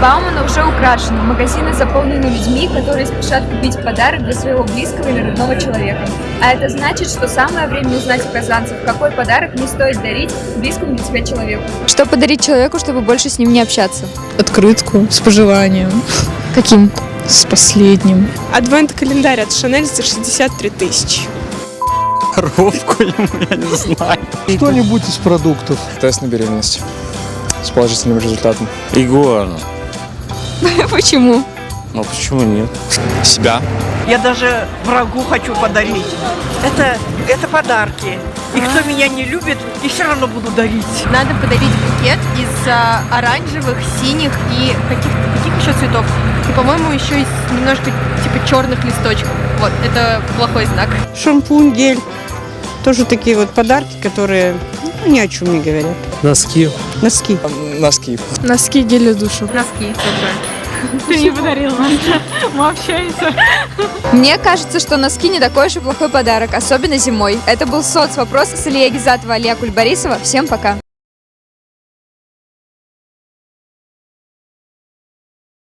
Баумана уже украшена. Магазины заполнены людьми, которые спешат купить подарок для своего близкого или родного человека. А это значит, что самое время узнать у казанцев, какой подарок не стоит дарить близкому для тебя человеку. Что подарить человеку, чтобы больше с ним не общаться? Открытку с пожеланием. Каким? С последним. Адвент-календарь от Шанель за 63 тысячи. Коровку ему, я не знаю. Что-нибудь из продуктов. Тест на беременность с положительным результатом. Игуану. Почему? Ну почему нет? Себя. Я даже врагу хочу подарить. Это, это подарки. И кто меня не любит, я все равно буду дарить. Надо подарить букет из а, оранжевых, синих и каких каких еще цветов? И, по-моему, еще из немножко типа черных листочков. Вот, это плохой знак. Шампунь, гель. Тоже такие вот подарки, которые ну, ни о чем не говорят. Носки. Носки. Носки. Носки гель для душа. Носки. Ты не подарил Мы общаемся. Мне кажется, что носки не такой уж и плохой подарок, особенно зимой. Это был соцвопрос с Ильей Гизатова, Алия Кульбарисова. Всем пока.